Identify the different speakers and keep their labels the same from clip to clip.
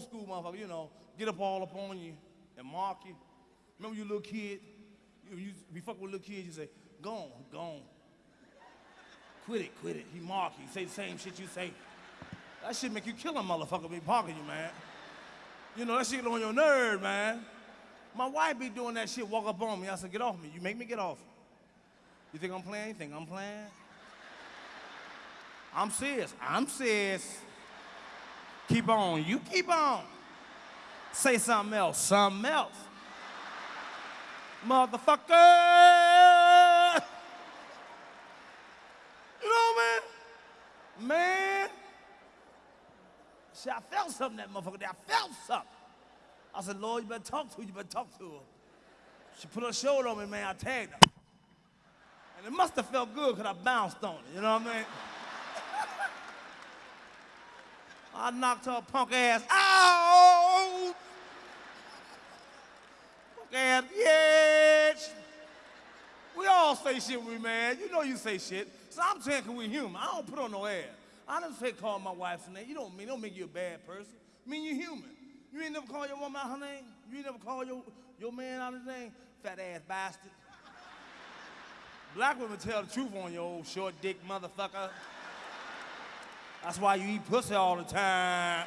Speaker 1: old school motherfucker, you know, get up all up on you and mark you. Remember you little kid? You, you be fuck with little kids, you say, go on, go on. Quit it, quit it. He mark you, say the same shit you say. That shit make you kill a motherfucker be parking you, man. You know, that shit on your nerve, man. My wife be doing that shit, walk up on me. I said, get off me. You make me get off. You think I'm playing? You think I'm playing? I'm serious. I'm serious. Keep on. You keep on. Say something else. Something else. Motherfucker! You know, man? Man. See, I felt something that motherfucker there. I felt something. I said, Lord, you better talk to her. You better talk to her. She put her shoulder on me, man. I tagged her. And it must have felt good because I bounced on it. You know what I mean? I knocked her punk ass out. Punk ass, bitch. We all say shit when we mad. You know you say shit. So I'm saying, we human. I don't put on no air. I didn't say call my wife's name. You don't mean, don't make you a bad person. I mean you're human. You ain't never call your woman out her name? You ain't never call your, your man out his name? Fat ass bastard. Black women tell the truth on you, old short dick motherfucker. That's why you eat pussy all the time.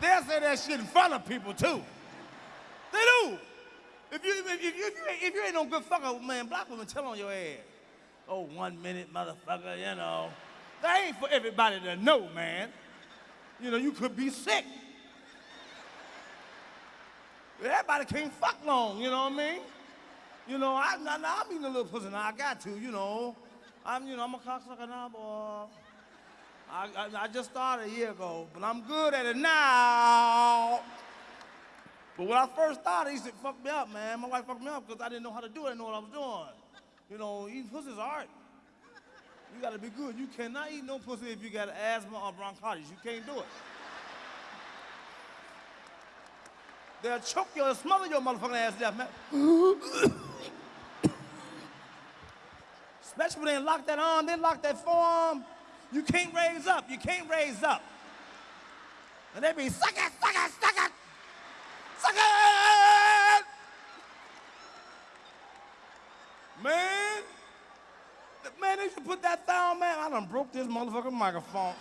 Speaker 1: They'll say that shit in front of people too. They do. If you, if, you, if, you, if you ain't no good fucker, man, black women tell on your ass. Oh, one minute, motherfucker, you know. That ain't for everybody to know, man. You know, you could be sick. Everybody can't fuck long, you know what I mean? You know, I'm eating a little pussy now. I got to, you know. I'm, you know, I'm a cocksucker now, boy. I, I, I just started a year ago, but I'm good at it now. But when I first started, he said, fuck me up, man. My wife fucked me up because I didn't know how to do it. I didn't know what I was doing. You know, eating pussy is art. You gotta be good. You cannot eat no pussy if you got asthma or bronchitis. You can't do it. They'll choke you and smother your motherfucking ass death, man. Especially when they lock that arm, they lock that forearm. You can't raise up. You can't raise up. And they be suck it, suck it, suck it, suck it. Man, man, they should put that thumb, man. I done broke this motherfucking microphone.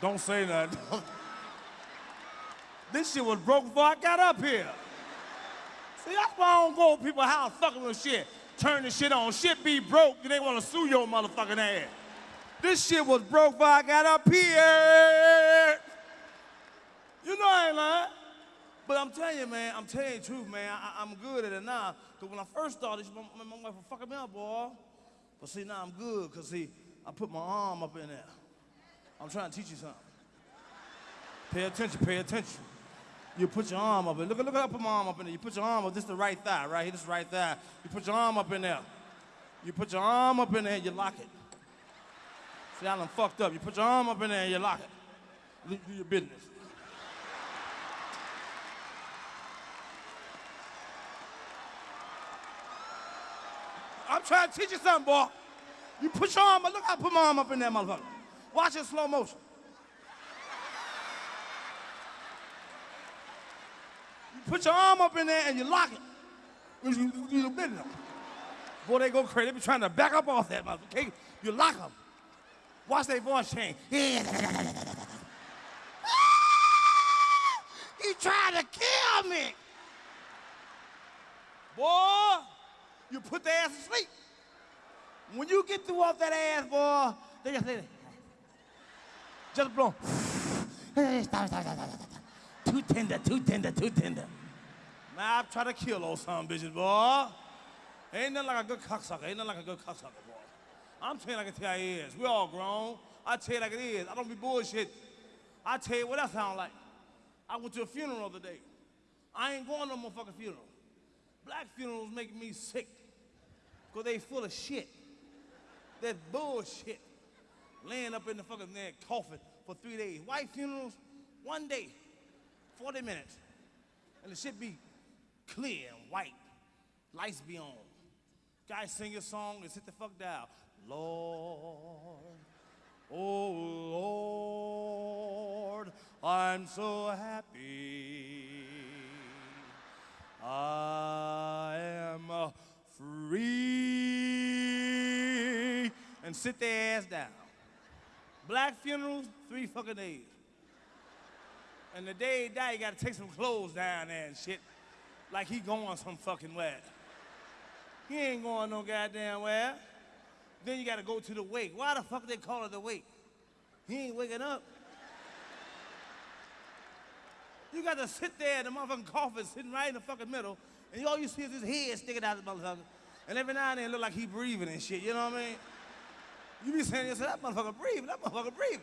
Speaker 1: Don't say that. this shit was broke before I got up here. See, that's why I don't go to people's house fucking with shit. Turn the shit on. Shit be broke, they want to sue your motherfucking ass. This shit was broke before I got up here. You know I ain't lying. But I'm telling you, man, I'm telling you the truth, man. I, am good at it now. Because when I first started, my, my, my wife was fucking me up, boy. But see, now I'm good, because see, I put my arm up in there. I'm trying to teach you something. Pay attention, pay attention. You put your arm up. Look, at look, how I put my arm up in there. You put your arm up. This is the right thigh, right here. This is right thigh. You put your arm up in there. You put your arm up in there and you lock it. See, I done fucked up. You put your arm up in there and you lock it. Do, do your business. I'm trying to teach you something, boy. You put your arm up. Look, I put my arm up in there, motherfucker. Watch it slow motion. Put your arm up in there and you lock it. You, you, you. Boy, they go crazy. They be trying to back up off that motherfucker. You lock them. Watch their voice change. he trying to kill me. Boy, you put their ass to sleep. When you get through off that ass, boy, they just say, just blow. too tender, too tender, too tender. Man, I've tried to kill those some bitches, boy. Ain't nothing like a good cocksucker. Ain't nothing like a good cocksucker, boy. I'm telling you like it is. We all grown. I tell you like it is. I don't be bullshit. I tell you what that sound like. I went to a funeral the other day. I ain't going to no motherfucking funeral. Black funerals make me sick. Because they full of shit. That bullshit laying up in the fucking there coffin for three days. White funerals, one day, 40 minutes. And the shit be clear and white. Lights be on. Guy sing his song and sit the fuck down. Lord, oh Lord, I'm so happy. I am free. And sit their ass down. Black funerals, three fucking days. And the day he died, you gotta take some clothes down there and shit. Like he going some fucking where. He ain't going no goddamn where. Then you gotta go to the wake. Why the fuck they call it the wake? He ain't waking up. You got to sit there in the motherfucking coffin sitting right in the fucking middle, and all you see is his head sticking out of the motherfucker. And every now and then it look like he breathing and shit, you know what I mean? You be saying to yourself, that motherfucker breathing, that motherfucker breathing.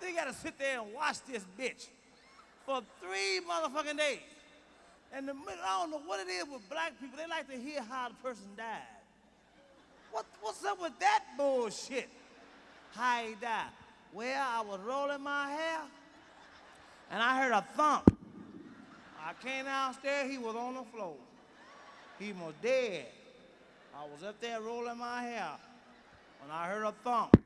Speaker 1: Then you gotta sit there and watch this bitch for three motherfucking days. And the, I don't know what it is with black people, they like to hear how the person died. What, what's up with that bullshit? How he died? Well, I was rolling my hair, and I heard a thump. I came downstairs, he was on the floor. He was dead. I was up there rolling my hair when I heard a thump.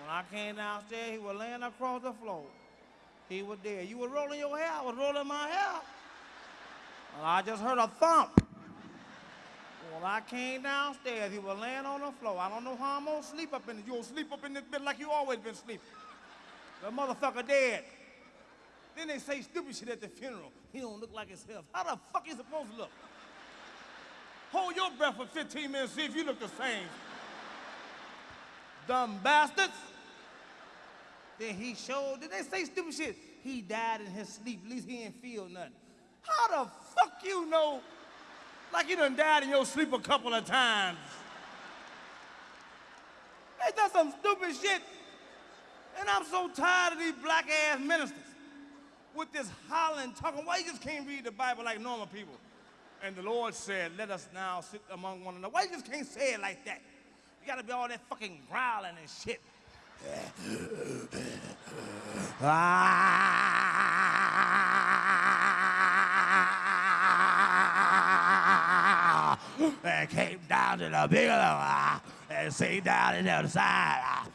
Speaker 1: When I came downstairs, he was laying across the floor. He was dead. You were rolling your hair, I was rolling my hair. I just heard a thump. When I came downstairs, he was laying on the floor. I don't know how I'm gonna sleep up in it. You gonna sleep up in this bed like you always been sleeping. The motherfucker dead. Then they say stupid shit at the funeral. He don't look like himself. How the fuck he supposed to look? Hold your breath for 15 minutes, see if you look the same. Dumb bastards. Then he showed, did they say stupid shit? He died in his sleep, at least he didn't feel nothing. How the fuck you know? Like you done died in your sleep a couple of times. They done some stupid shit. And I'm so tired of these black ass ministers with this hollering, talking. Why you just can't read the Bible like normal people? And the Lord said, let us now sit among one another. Why you just can't say it like that? You gotta be all that fucking growling and shit. Ah! And came down to the big one and say down in the other side.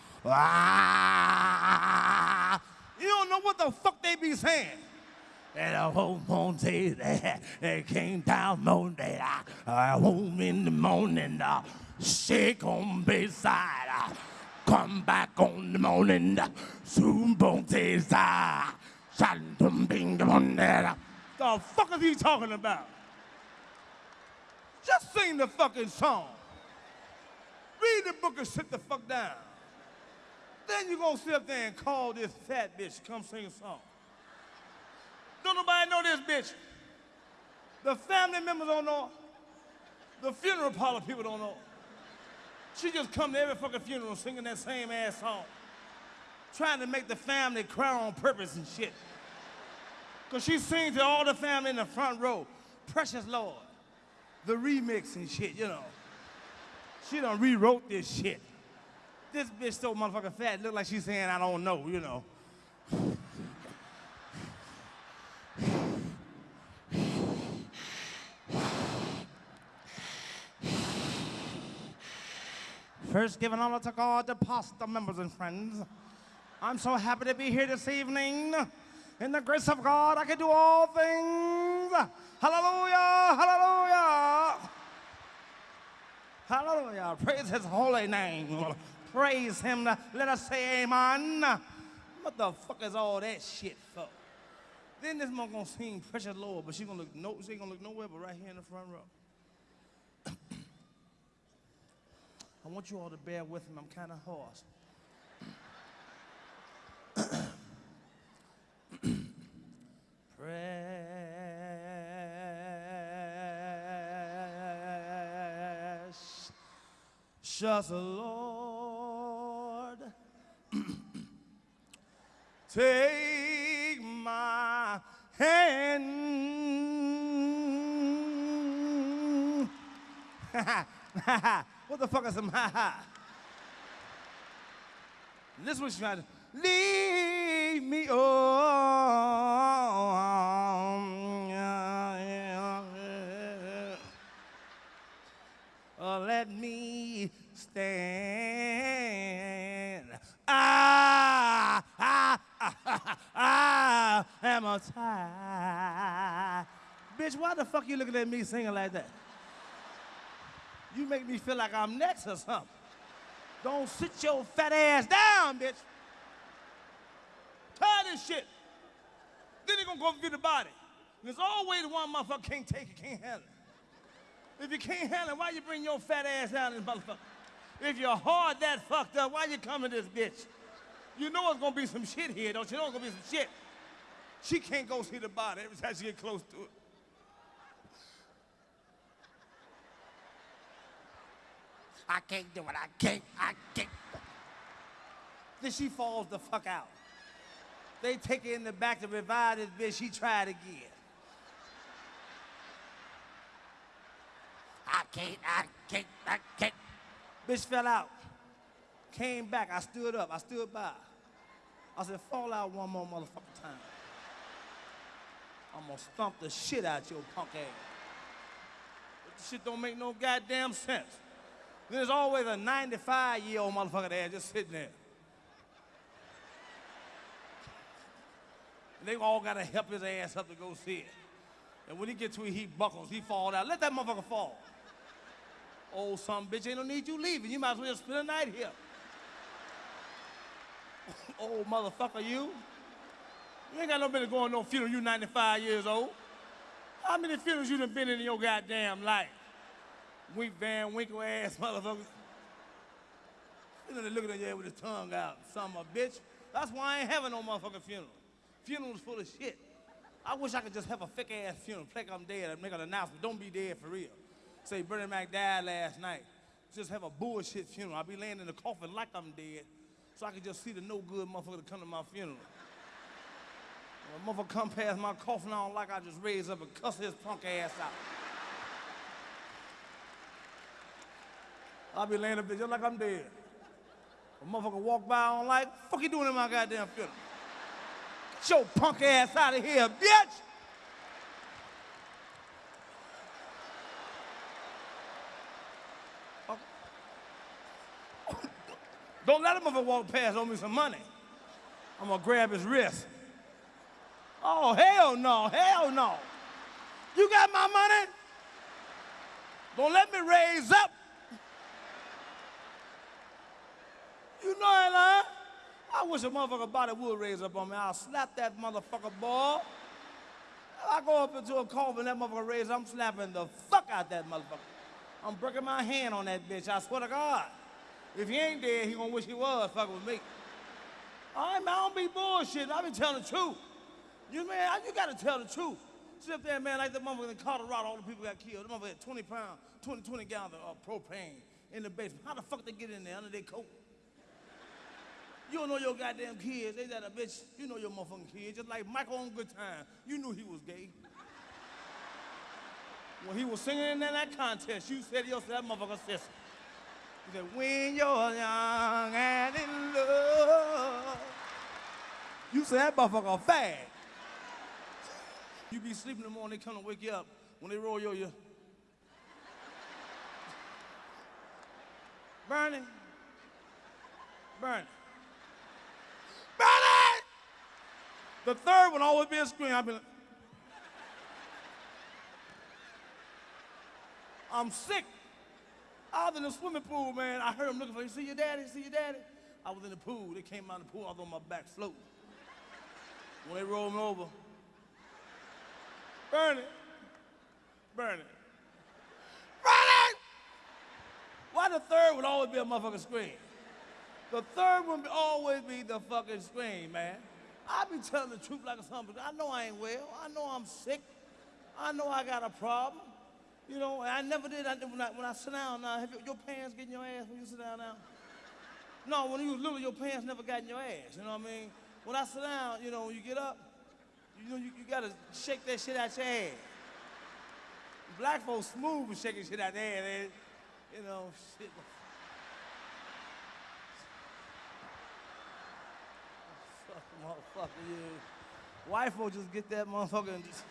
Speaker 1: You don't know what the fuck they be saying. And the whole says that it came down Monday. Uh, home in the morning, uh, shake on beside. Uh, come back on the morning, uh, soon bone says, uh, shantum bing the The fuck is he talking about? Just sing the fucking song. Read the book and sit the fuck down. Then you gonna sit up there and call this fat bitch come sing a song. Don't nobody know this bitch. The family members don't know. The funeral parlor people don't know. She just come to every fucking funeral singing that same ass song. Trying to make the family cry on purpose and shit. Cause she sings to all the family in the front row. Precious Lord. The remix and shit, you know. She done rewrote this shit. This bitch so motherfucking fat, look like she's saying I don't know, you know. First, giving honor to God, the pastor, members, and friends. I'm so happy to be here this evening. In the grace of God, I can do all things. Hallelujah, hallelujah. Hallelujah. Praise his holy name. Praise him. Let us say amen. What the fuck is all that shit for? Then this mom gonna sing Precious Lord, but she gonna look no, she ain't gonna look nowhere but right here in the front row. I want you all to bear with me. I'm kind of hoarse. Precious Lord, take my hand. What the fuck is some ha ha? This was trying to leave me on. Stand. I, I, I, I am a tired. Bitch, why the fuck you looking at me singing like that? You make me feel like I'm next or something. Don't sit your fat ass down, bitch. Tired of shit. Then they gonna go get the body. There's always one motherfucker can't take it, can't handle it. If you can't handle it, why you bring your fat ass down this motherfucker? If your heart that fucked up, why you coming to this bitch? You know it's gonna be some shit here, don't you know it's gonna be some shit? She can't go see the body every time she get close to it. I can't do it, I can't, I can't. Then she falls the fuck out. They take her in the back to revive this bitch, she tried again. I can't, I can't, I can't. Bitch fell out. Came back, I stood up, I stood by. I said, fall out one more motherfucking time. I'm gonna stomp the shit out your punk ass. But this shit don't make no goddamn sense. There's always a 95 year old motherfucker there just sitting there. And they all gotta help his ass up to go see it. And when he gets to it, he buckles, he fall out. Let that motherfucker fall. Old son bitch, ain't no need you leaving. You might as well just spend the night here. Old motherfucker, you. You ain't got no business going no funeral, you 95 years old. How many funerals you done been in your goddamn life? Wink Van Winkle ass motherfuckers. You know, they looking at you with his tongue out, son of a bitch. That's why I ain't having no motherfucking funeral. Funeral's full of shit. I wish I could just have a fake ass funeral, like I'm dead, and make an announcement. Don't be dead for real. Say Bernie Mac died last night. Just have a bullshit funeral. I'll be laying in the coffin like I'm dead, so I can just see the no good motherfucker come to my funeral. A motherfucker come past my coffin, I don't like I just raise up and cuss his punk ass out. I'll be laying up there just like I'm dead. A motherfucker walk by, I don't like, fuck you doing in my goddamn funeral? Get your punk ass out of here, bitch! Don't let him motherfucker walk past, owe me some money. I'm gonna grab his wrist. Oh, hell no, hell no. You got my money? Don't let me raise up. You know I lie. I wish a motherfucker body would raise up on me. I'll slap that motherfucker ball. I go up into a coffin, that motherfucker raise I'm slapping the fuck out that motherfucker. I'm breaking my hand on that bitch, I swear to God. If he ain't dead, he gonna wish he was fucking with me. I don't be bullshit. I be telling the truth. You man, you gotta tell the truth. Sit up there, man, like the motherfucker in Colorado, all the people got killed. The motherfucker had 20 pounds, 20, 20 gallons of uh, propane in the basement. How the fuck they get in there under their coat? You don't know your goddamn kids. They that a bitch. You know your motherfucking kids. Just like Michael on Good Time. You knew he was gay. When he was singing in that contest, you said to yourself, that motherfucker sister. Said, when you're young and in love. You said that motherfucker fag. You be sleeping in the morning, they come to wake you up. When they roll you, you. Bernie. Bernie. Bernie! The third one always be a scream. I've been. I'm sick. I was in the swimming pool, man. I heard him looking for you. See your daddy? See your daddy? I was in the pool. They came out of the pool. I was on my back floating. When they rolled me over, Bernie, Bernie, Bernie! Why the third would always be a motherfucking scream? The third one would always be the fucking scream, man. I be telling the truth like a something. I know I ain't well. I know I'm sick. I know I got a problem. You know, I never did. I, when, I, when I sit down now, have your, your pants get in your ass when you sit down now? No, when you was little, your pants never got in your ass. You know what I mean? When I sit down, you know, when you get up, you know, you, you gotta shake that shit out your ass. Black folks smooth with shaking shit out their ass. You know, shit. Fuck, motherfucker, you. White folks just get that motherfucker and just,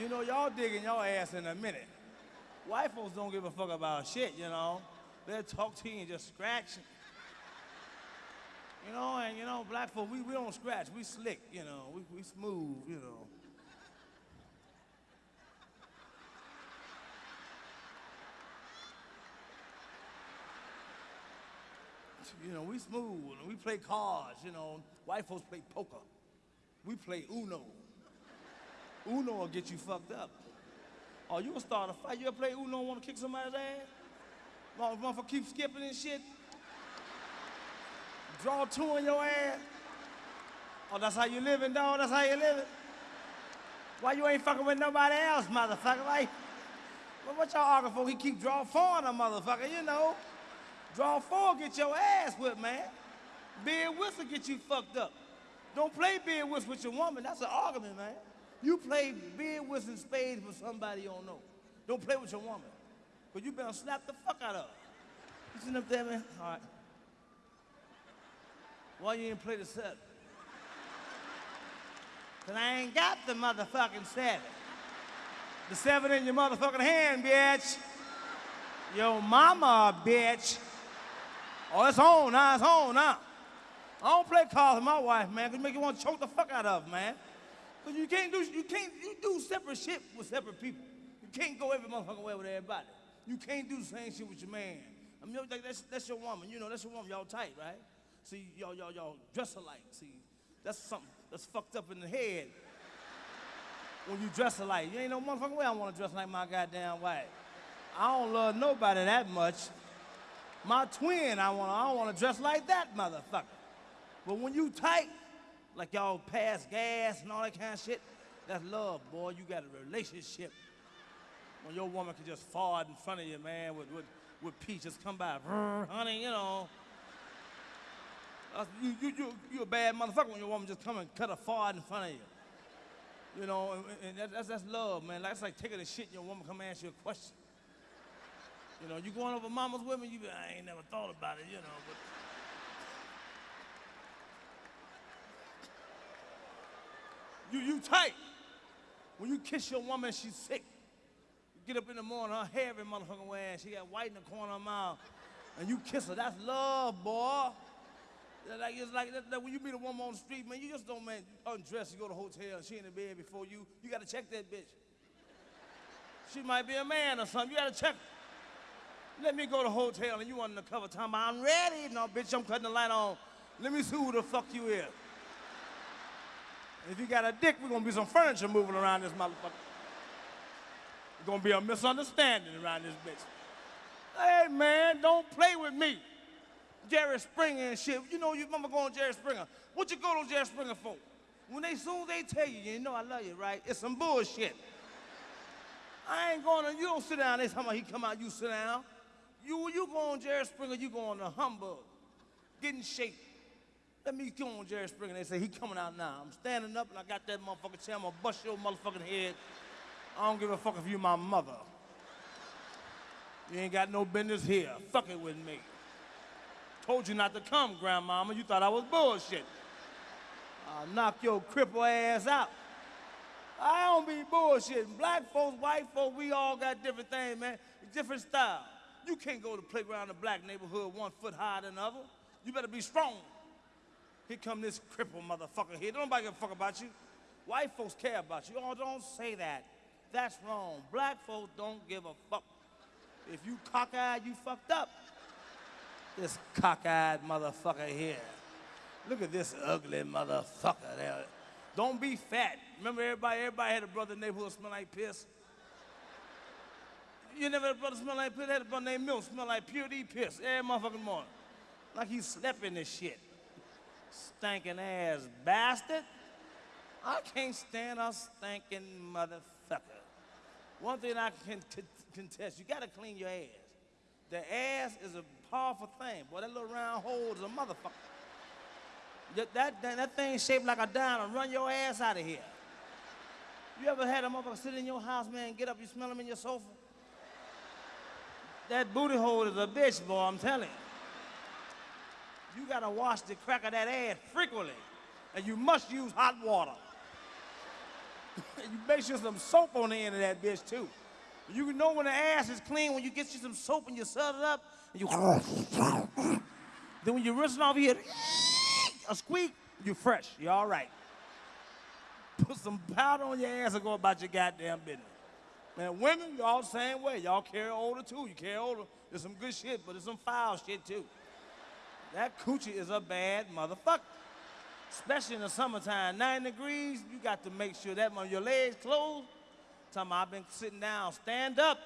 Speaker 1: you know, y'all digging y'all ass in a minute. White folks don't give a fuck about shit, you know. They'll talk to you and just scratch. You know, and you know, black folks, we, we don't scratch. We slick, you know. We, we smooth, you know. You know, we smooth and we play cards, you know. White folks play poker. We play Uno. Uno will get you fucked up. Oh, you gonna start a fight. You ever play Uno and wanna kick somebody's ass? Mother- Motherfucker keep skipping and shit. Draw two on your ass. Oh, that's how you living, dog? That's how you living? Why you ain't fucking with nobody else, motherfucker? Like, well, what y'all arguing for? He keep draw four on a motherfucker, you know. Draw four, get your ass whipped, man. Bid whist get you fucked up. Don't play bid whist with your woman. That's an argument, man. You play bid whist and spades with somebody you don't know. Don't play with your woman. Because you better slap the fuck out of her. You sitting up there, man? All right. Why you ain't play the seven? Because I ain't got the motherfucking seven. The seven in your motherfucking hand, bitch. Your mama, bitch. Oh, it's on now, it's on now. I don't play cards with my wife, man, because make you want to choke the fuck out of her, man. Because you can't do, you can't, you do separate shit with separate people. You can't go every motherfucking way with everybody. You can't do the same shit with your man. I mean, like, that's, that's your woman, you know, that's your woman, y'all tight, right? See, y'all, y'all, y'all dress alike. See, that's something that's fucked up in the head when you dress alike. You ain't no motherfucking way I want to dress like my goddamn wife. I don't love nobody that much. My twin, I want I don't want to dress like that motherfucker. But when you tight, like y'all pass gas and all that kind of shit, that's love, boy. You got a relationship. When your woman can just fart in front of you, man, with with, with peace, just come by, honey, you know. You, you, you, you a bad motherfucker when your woman just come and cut a fart in front of you. You know, and, and that, that's, that's love, man. That's like taking a shit and your woman come ask you a question. You know, you going over mama's women, you be, I ain't never thought about it, you know, but. You, you tight. When you kiss your woman, she's sick. You get up in the morning, her hair every motherfucking and she got white in the corner of her mouth, and you kiss her. That's love, boy. Like, it's like that, that when you meet a woman on the street, man, you just don't, man, undress, you go to the hotel, and she in the bed before you. You gotta check that bitch. She might be a man or something. You gotta check. Let me go to the hotel and you under the cover time. I'm ready. No, bitch, I'm cutting the light on. Let me see who the fuck you is. If you got a dick, we're gonna be some furniture moving around this motherfucker. There's gonna be a misunderstanding around this bitch. Hey man, don't play with me. Jerry Springer and shit. You know you mama going Jerry Springer. What you go to Jerry Springer for? When they soon they tell you, you know I love you, right? It's some bullshit. I ain't going to, you don't sit down, they talking about he come out, you sit down. You, you go on Jerry Springer, you go on the humbug. Get in shape. Let me go on Jerry Springer. They say he coming out now. I'm standing up and I got that motherfucking chair. I'm gonna bust your motherfucking head. I don't give a fuck if you my mother. You ain't got no business here. Fuck it with me. Told you not to come, grandmama. You thought I was bullshit. I'll knock your cripple ass out. I don't be bullshitting. Black folks, white folks, we all got different things, man. Different style. You can't go to playground in the black neighborhood one foot higher than the other. You better be strong. Here come this cripple motherfucker here. Don't nobody give a fuck about you. White folks care about you. Oh, don't say that. That's wrong. Black folks don't give a fuck. If you cockeyed, you fucked up. This cockeyed motherfucker here. Look at this ugly motherfucker there. Don't be fat. Remember everybody, everybody had a brother in the neighborhood smell like piss? You never had a brother smell like piss? Had a brother named Milk smell like pure D piss every motherfucking morning. Like he slept in this shit. Stinking ass bastard. I can't stand a stinking motherfucker. One thing I can contest, you gotta clean your ass. The ass is a powerful thing. Boy, that little round hole is a motherfucker. That, that, that, thing shaped like a dime and run your ass out of here. You ever had a motherfucker sit in your house, man, get up, you smell him in your sofa? That booty hole is a bitch, boy, I'm telling you. You gotta wash the crack of that ass frequently. And you must use hot water. you make sure some soap on the end of that bitch, too. You can know when the ass is clean when you get you some soap and you set it up and you. then when you rinse it off, hear a squeak. you're fresh. You're all right. Put some powder on your ass and go about your goddamn business. Man, women, y'all the same way. Y'all carry older too. You carry older. There's some good shit, but there's some foul shit too. That coochie is a bad motherfucker. Especially in the summertime, nine degrees, you got to make sure that when your legs closed, about I've been sitting down, stand up.